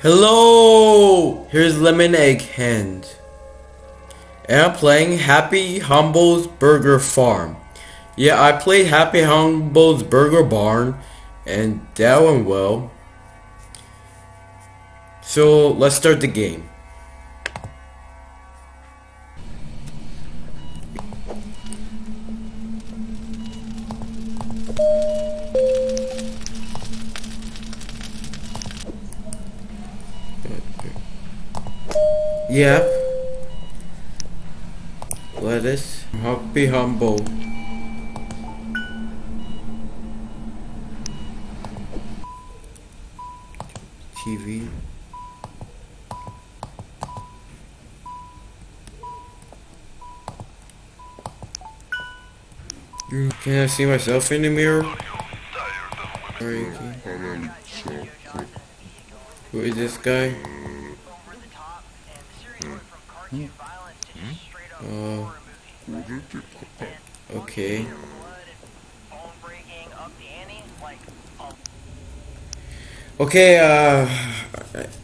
Hello! Here's Lemon Egg Hand. And I'm playing Happy Humble's Burger Farm. Yeah, I played Happy Humble's Burger Barn, and that went well. So, let's start the game. Yep. Lettuce. Happy Humble. TV. Can I see myself in the mirror? Who is this guy? Uh, okay. Okay, uh,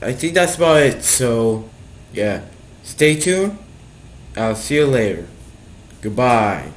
I- I think that's about it, so, yeah. Stay tuned. I'll see you later. Goodbye.